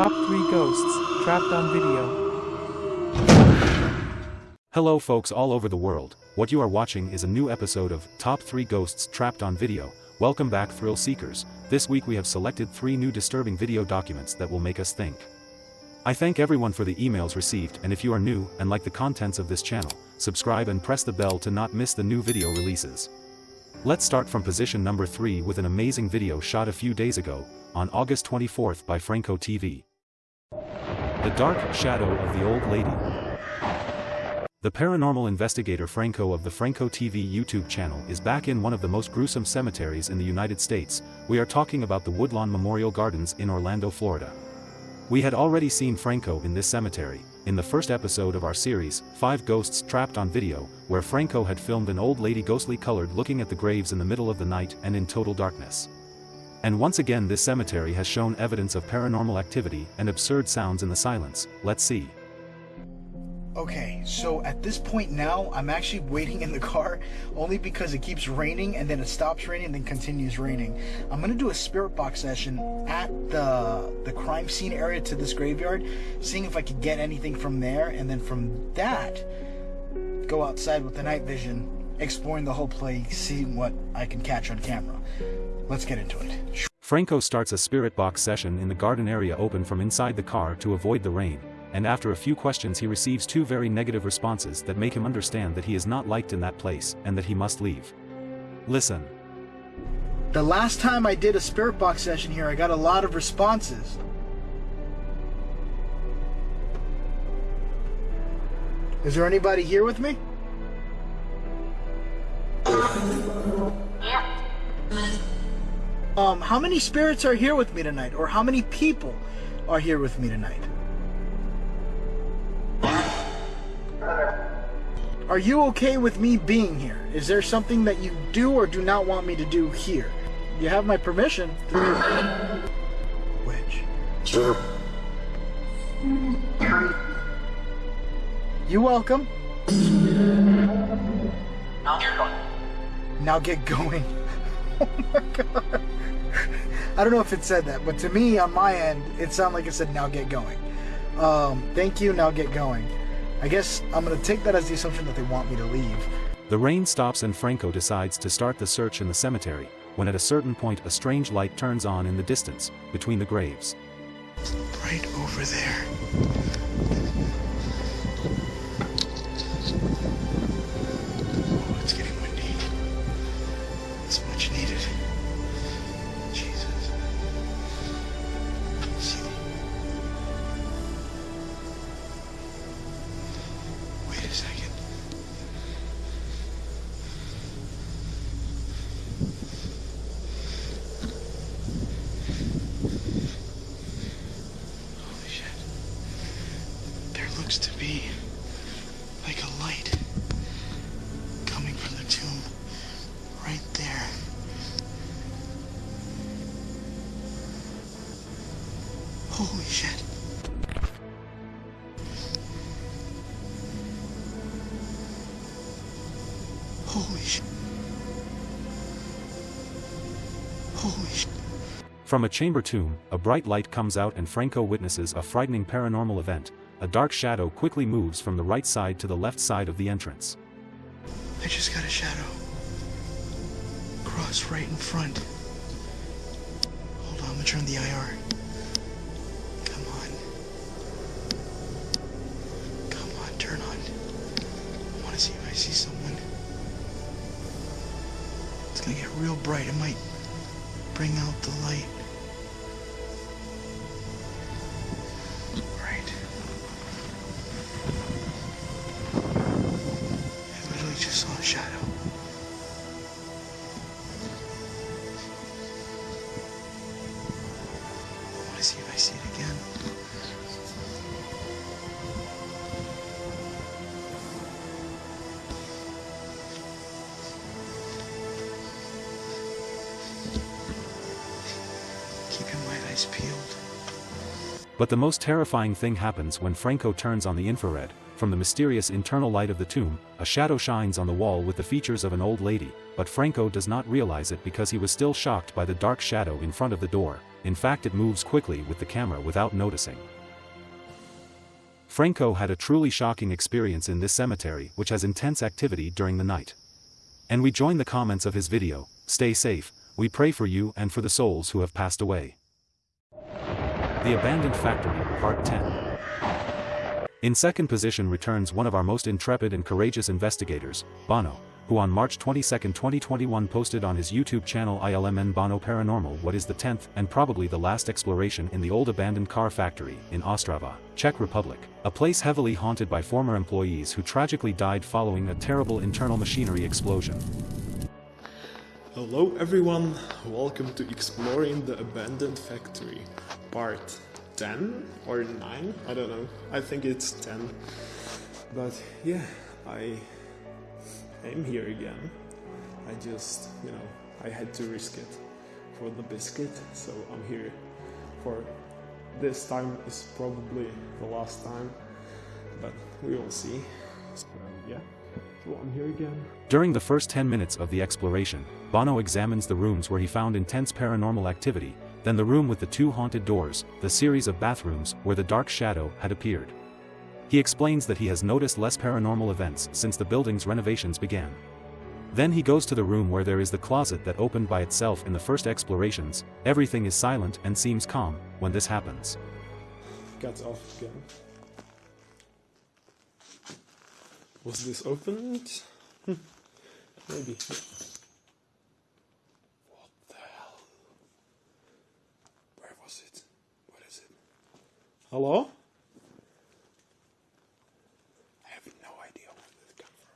Top 3 Ghosts, Trapped on Video. Hello folks all over the world, what you are watching is a new episode of Top 3 Ghosts Trapped on Video, welcome back thrill seekers, this week we have selected 3 new disturbing video documents that will make us think. I thank everyone for the emails received and if you are new and like the contents of this channel, subscribe and press the bell to not miss the new video releases. Let's start from position number 3 with an amazing video shot a few days ago, on August 24th by Franco TV. The Dark Shadow of the Old Lady. The paranormal investigator Franco of the Franco TV YouTube channel is back in one of the most gruesome cemeteries in the United States, we are talking about the Woodlawn Memorial Gardens in Orlando, Florida. We had already seen Franco in this cemetery, in the first episode of our series, Five Ghosts Trapped on Video, where Franco had filmed an old lady ghostly colored looking at the graves in the middle of the night and in total darkness. And once again this cemetery has shown evidence of paranormal activity and absurd sounds in the silence, let's see. Okay, so at this point now, I'm actually waiting in the car only because it keeps raining and then it stops raining and then continues raining. I'm gonna do a spirit box session at the the crime scene area to this graveyard, seeing if I could get anything from there, and then from that, go outside with the night vision, exploring the whole place, seeing what I can catch on camera. Let's get into it. Franco starts a spirit box session in the garden area open from inside the car to avoid the rain and after a few questions he receives two very negative responses that make him understand that he is not liked in that place and that he must leave. Listen. The last time I did a spirit box session here, I got a lot of responses. Is there anybody here with me? Um, how many spirits are here with me tonight? Or how many people are here with me tonight? Are you okay with me being here? Is there something that you do or do not want me to do here? You have my permission. Which? You welcome. Now get going. Now get going. Oh my god. I don't know if it said that, but to me on my end, it sounded like it said now get going. Um, thank you, now get going. I guess I'm gonna take that as the assumption that they want me to leave. The rain stops and Franco decides to start the search in the cemetery, when at a certain point a strange light turns on in the distance, between the graves. Right over there. Looks to be like a light coming from the tomb right there. Holy shit. Holy shit. From a chamber tomb, a bright light comes out and Franco witnesses a frightening paranormal event, a dark shadow quickly moves from the right side to the left side of the entrance. I just got a shadow. Cross right in front. Hold on, I'm gonna turn the IR. Come on. Come on, turn on. I wanna see if I see someone. It's gonna get real bright. It might bring out the light. But the most terrifying thing happens when Franco turns on the infrared, from the mysterious internal light of the tomb, a shadow shines on the wall with the features of an old lady, but Franco does not realize it because he was still shocked by the dark shadow in front of the door, in fact it moves quickly with the camera without noticing. Franco had a truly shocking experience in this cemetery which has intense activity during the night. And we join the comments of his video, stay safe, we pray for you and for the souls who have passed away. The Abandoned Factory, Part 10 In second position returns one of our most intrepid and courageous investigators, Bono, who on March 22, 2021 posted on his YouTube channel ILMN Bono Paranormal what is the 10th and probably the last exploration in the old abandoned car factory in Ostrava, Czech Republic, a place heavily haunted by former employees who tragically died following a terrible internal machinery explosion. Hello everyone, welcome to Exploring the Abandoned Factory, part 10 or 9, I don't know, I think it's 10. But yeah, I am here again. I just, you know, I had to risk it for the biscuit, so I'm here for this time is probably the last time, but we will see. So yeah, so I'm here again. During the first 10 minutes of the exploration, Bono examines the rooms where he found intense paranormal activity, then the room with the two haunted doors, the series of bathrooms where the dark shadow had appeared. He explains that he has noticed less paranormal events since the building's renovations began. Then he goes to the room where there is the closet that opened by itself in the first explorations, everything is silent and seems calm when this happens. Got off again. Was this opened? Hmm. Maybe. What the hell? Where was it? What is it? Hello? I have no idea where did it from.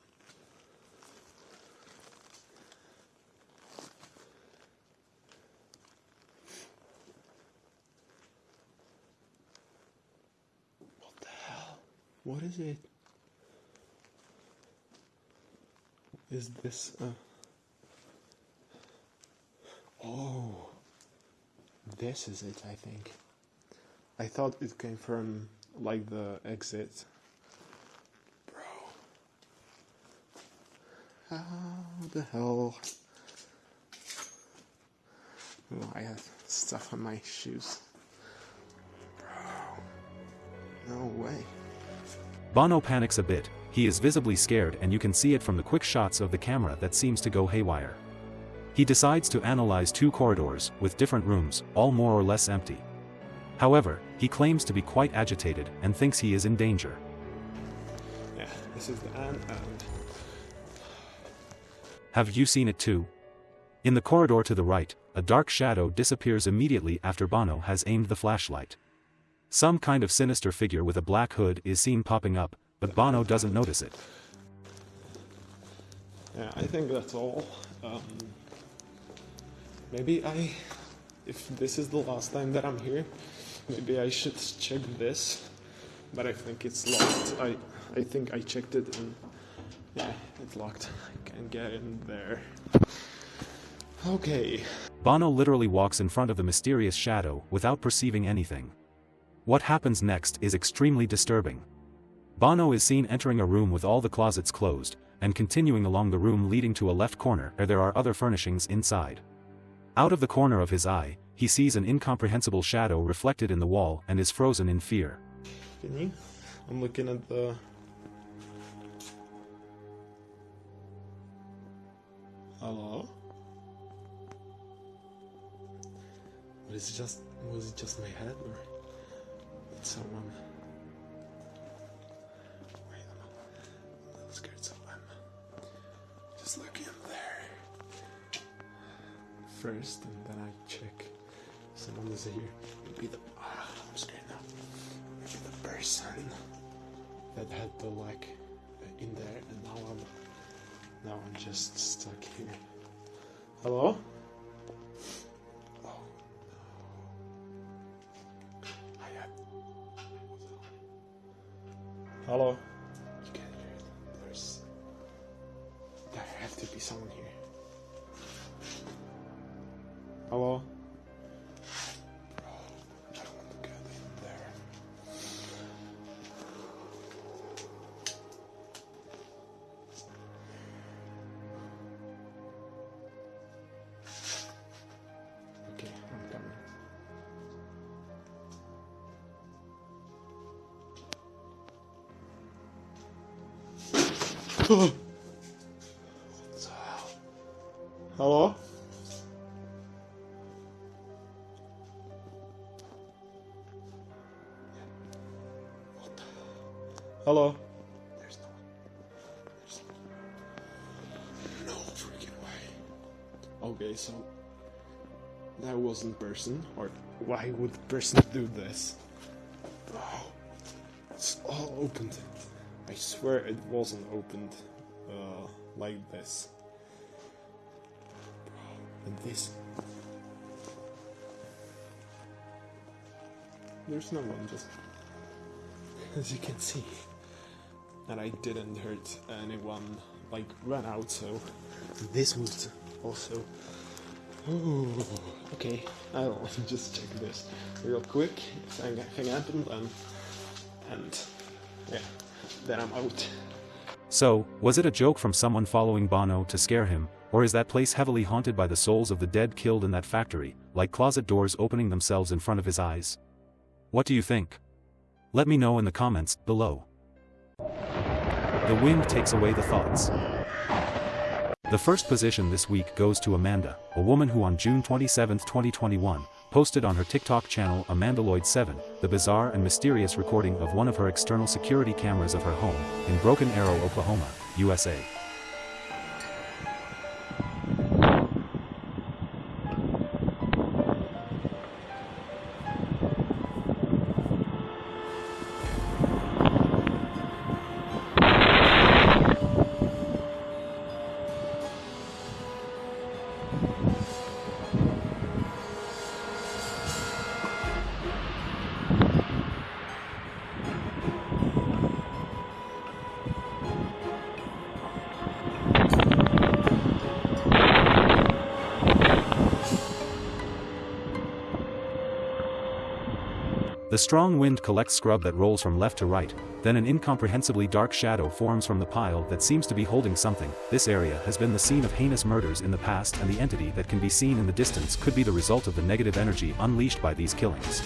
What the hell? What is it? Is this a. Oh. This is it, I think. I thought it came from, like, the exit. Bro. How the hell? Oh, I have stuff on my shoes. Bro. No way. Bono panics a bit, he is visibly scared and you can see it from the quick shots of the camera that seems to go haywire. He decides to analyze two corridors, with different rooms, all more or less empty. However, he claims to be quite agitated and thinks he is in danger. Yeah, this is the end Have you seen it too? In the corridor to the right, a dark shadow disappears immediately after Bono has aimed the flashlight. Some kind of sinister figure with a black hood is seen popping up, but Bono doesn't notice it. yeah, I think that's all. Um, maybe I, if this is the last time that I'm here, maybe I should check this. But I think it's locked. I, I think I checked it and yeah, it's locked. I can't get in there. Okay. Bono literally walks in front of the mysterious shadow without perceiving anything. What happens next is extremely disturbing. Bono is seen entering a room with all the closets closed, and continuing along the room leading to a left corner where there are other furnishings inside. Out of the corner of his eye, he sees an incomprehensible shadow reflected in the wall and is frozen in fear. Can you? I'm looking at the. Hello. Was it just was it just my head or did someone? Like uh, in there, and now I'm now I'm just stuck here. Hello? Oh. Hello? Hello? Hello? There's no. There's no freaking way. Okay, so that wasn't person, or why would person do this? Oh, it's all opened. I swear it wasn't opened uh, like this. And this. There's no one, just as you can see. And I didn't hurt anyone, like, run out, so this was also. Ooh, okay, I'll just check this real quick if anything happened, and, and then I'm out. So, was it a joke from someone following Bono to scare him, or is that place heavily haunted by the souls of the dead killed in that factory, like closet doors opening themselves in front of his eyes? What do you think? Let me know in the comments below. The wind takes away the thoughts. The first position this week goes to Amanda, a woman who on June 27, 2021, posted on her TikTok channel Amandaloid7, the bizarre and mysterious recording of one of her external security cameras of her home, in Broken Arrow, Oklahoma, USA. The strong wind collects scrub that rolls from left to right, then an incomprehensibly dark shadow forms from the pile that seems to be holding something. This area has been the scene of heinous murders in the past and the entity that can be seen in the distance could be the result of the negative energy unleashed by these killings.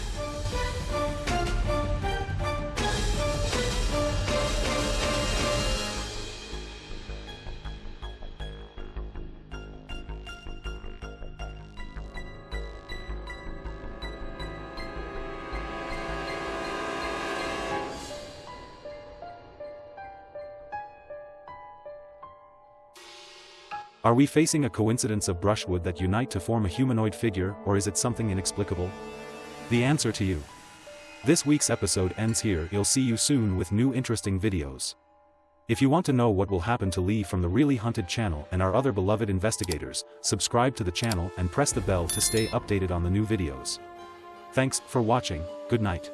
Are we facing a coincidence of brushwood that unite to form a humanoid figure or is it something inexplicable? The answer to you. This week's episode ends here you'll see you soon with new interesting videos. If you want to know what will happen to Lee from the Really Hunted channel and our other beloved investigators, subscribe to the channel and press the bell to stay updated on the new videos. Thanks for watching, good night.